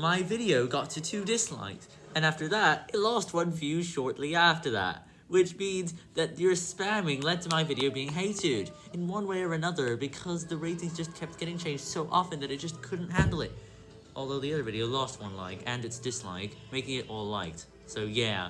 my video got to 2 dislikes, and after that, it lost 1 view shortly after that. Which means that your spamming led to my video being hated, in one way or another, because the ratings just kept getting changed so often that it just couldn't handle it. Although the other video lost 1 like, and its dislike, making it all liked. So yeah.